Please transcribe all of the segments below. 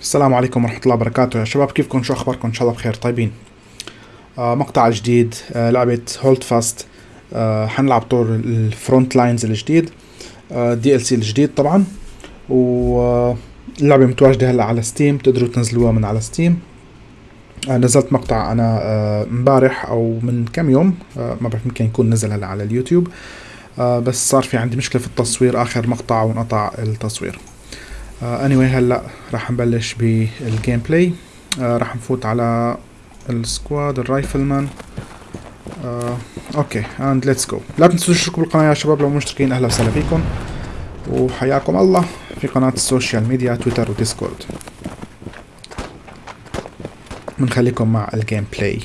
السلام عليكم ورحمة الله وبركاته. يا شباب كيفكم؟ شو أخباركم؟ إن شاء الله بخير. طيبين. آه مقطع جديد. آه لعبة هولد فاست آه حنلعب طور الفرونت لاينز الجديد. آه دي ال سي الجديد طبعا. واللعبة متواجدة هلأ على ستيم تقدروا تنزلوها من على ستيم آه نزلت مقطع أنا آه امبارح أو من كم يوم. آه ما بعرف يمكن يكون نزل هلأ على اليوتيوب. آه بس صار في عندي مشكلة في التصوير. آخر مقطع وانقطع التصوير. اني anyway هلا راح نبلش بالجيم بلاي راح نفوت على السكواد الرايفلمان. أوكي اند ليتس جو لا تنسوا تشتركوا بالقناة يا شباب لو مشتركين. أهلا وسهلا فيكم. وحياكم الله في قناة السوشيال ميديا تويتر وديسكورد بنخليكم مع الجيم بلاي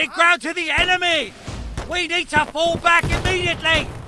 losing ground to the enemy! We need to fall back immediately!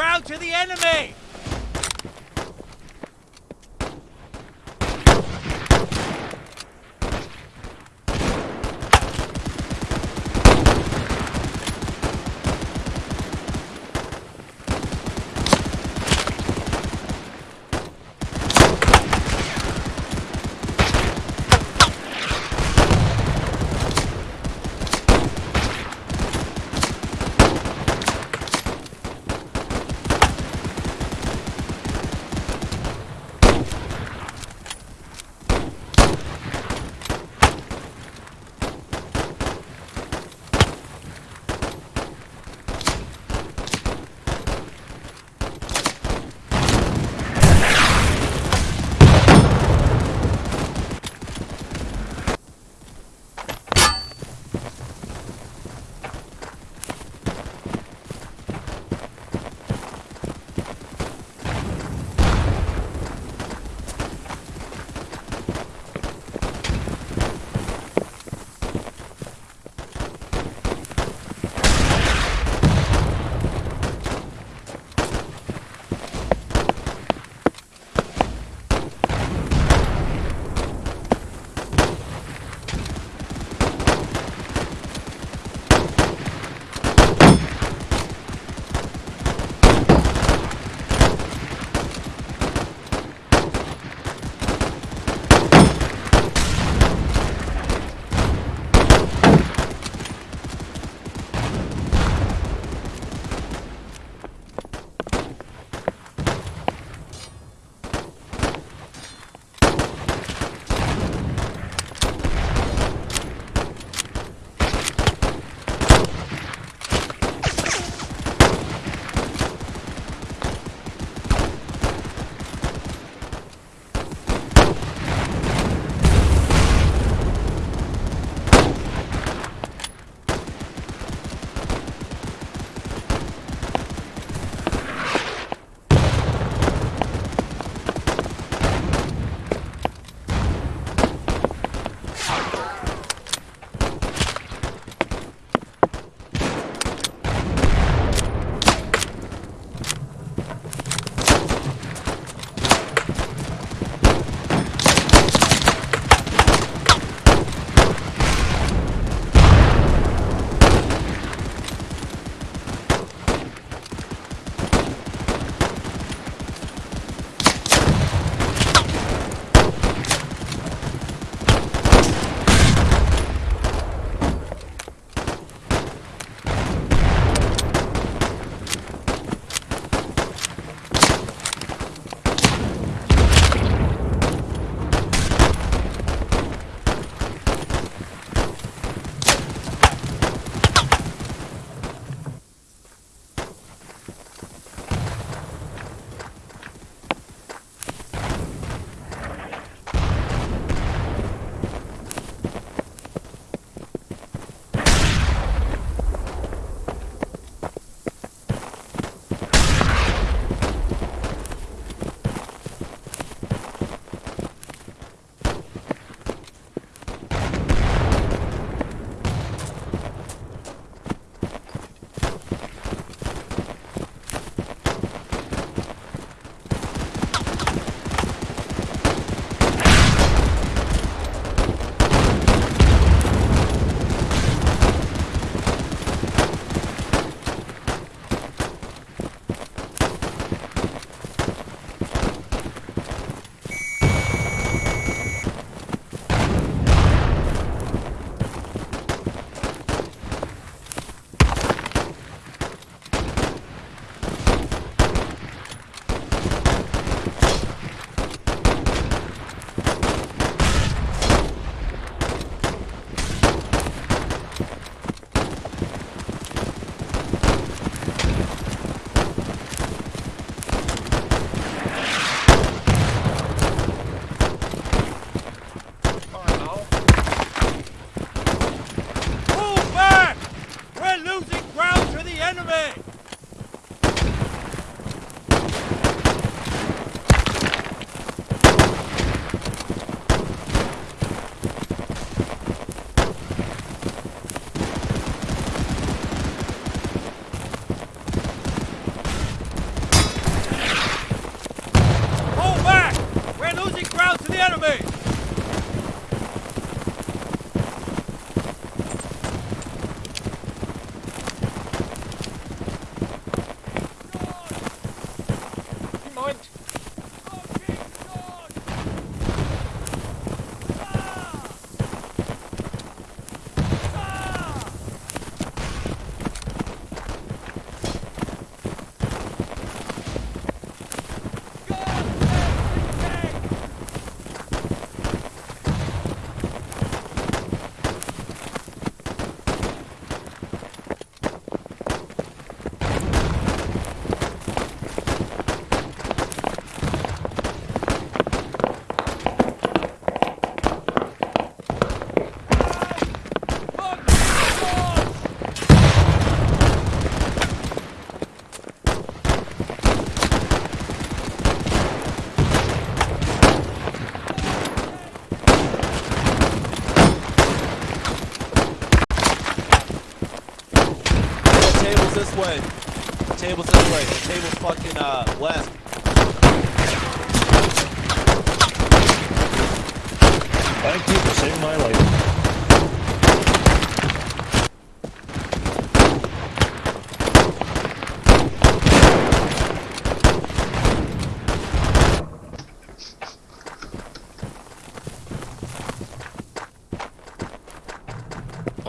Ground to the enemy!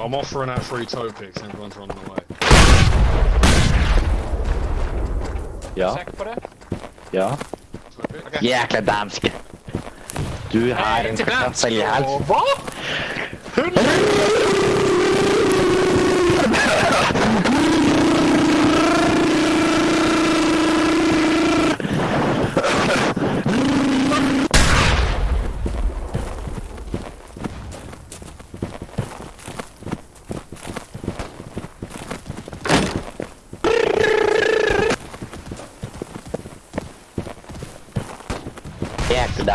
I'm offering out free toe picks, everyone's running away. Ja, Säker på det? ja. Toe pick? Okej. Jäkla danske. Du har en inte dansk. kartoffel i halsen.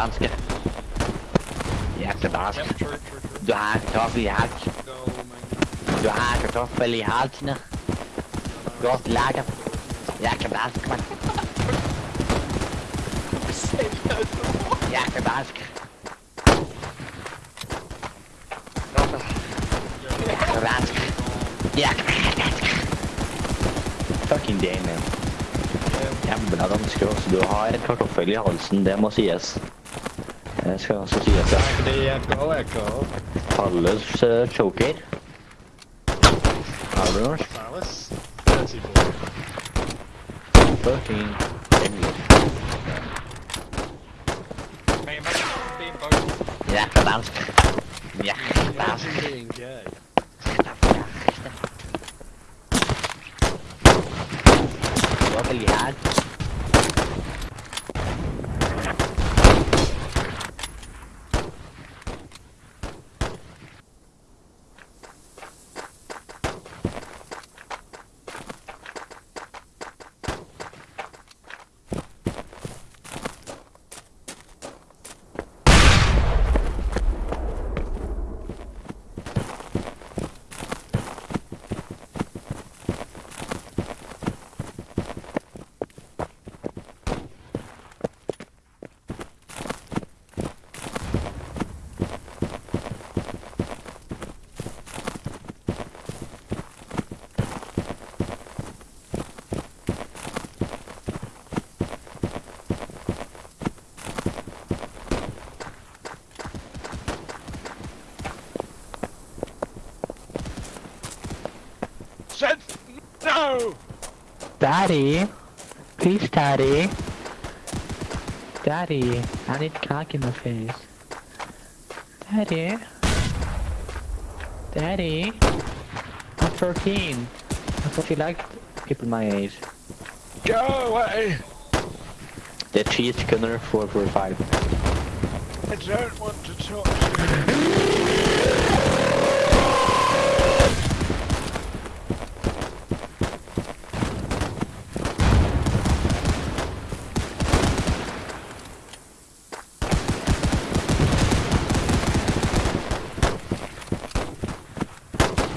danske. Jeg. Du har kartoffel i halsen. Du har kartoffel i halsen. Godt lager. Jeg mann. Jeg er dansk. Fucking damn, man. Jævla danske, altså. Du har kartoffel i halsen, det må sies. Det skal også sies, ja. Det är echo, echo. Palles uh, du noe? Palace. 34. Fucking no! Daddy, please, Daddy. Daddy, I need cock in the face. Daddy. Daddy. I'm 13. I thought you liked people my age. Go away! Det är 3 sekunder, 445. I don't want to talk to you.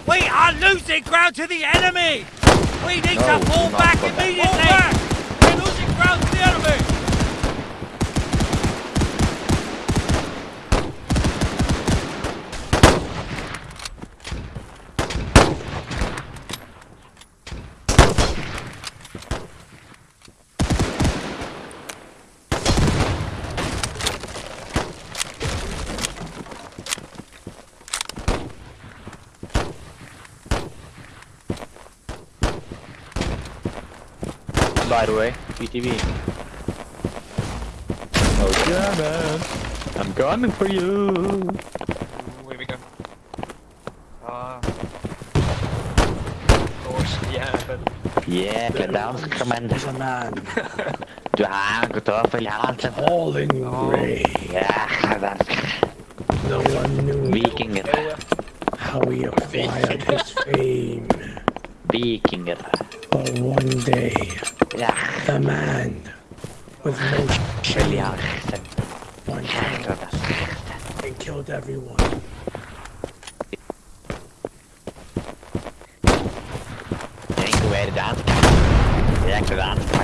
We are losing ground to the enemy! We need No, to fall back immediately! Fall back! We're losing ground to the enemy! By the way, GTV. Oh, German. I'm coming for you. Ooh, here we go. Ah. Of course, yeah, but Yeah, Jäkla dansk, men. Du har en kartoffel i halsen. Falling Ray. Jäkla dansk. No one knew Vikinger. how he acquired his fame. Vikinger. But one day, The man with no väl i shame halsen. went Jäkla out killed everyone. Att vara dansk. Jäkla dansk.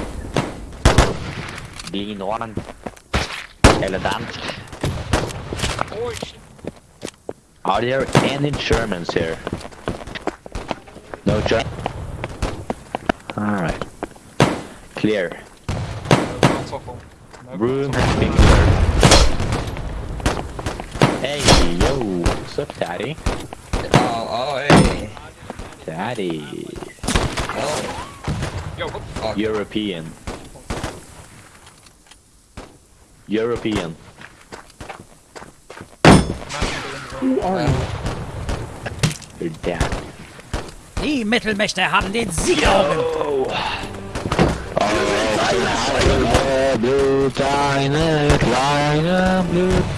Lige Norden. Eller dansk. Oh shit. Are there any Germans here? No German. Alright. Clear. No, console phone. No Room has been cleared. Hey, yo. What's up, Daddy? Oh, oh, hey. Daddy. Oh, Yo, what? fuck. European. European. Who are you? Your dad. Die Mittelmächte haben den Sieg errungen. Blue, blue, blue, blue,